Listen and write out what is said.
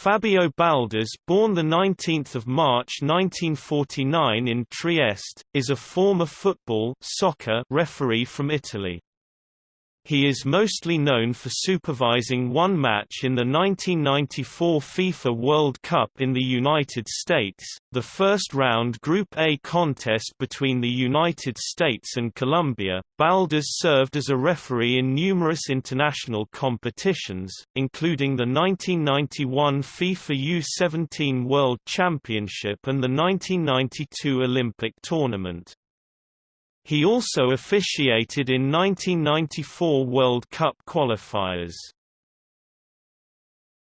Fabio Baldas born 19 March 1949 in Trieste, is a former football soccer referee from Italy. He is mostly known for supervising one match in the 1994 FIFA World Cup in the United States, the first round Group A contest between the United States and Colombia. Baldas served as a referee in numerous international competitions, including the 1991 FIFA U17 World Championship and the 1992 Olympic tournament. He also officiated in 1994 World Cup qualifiers.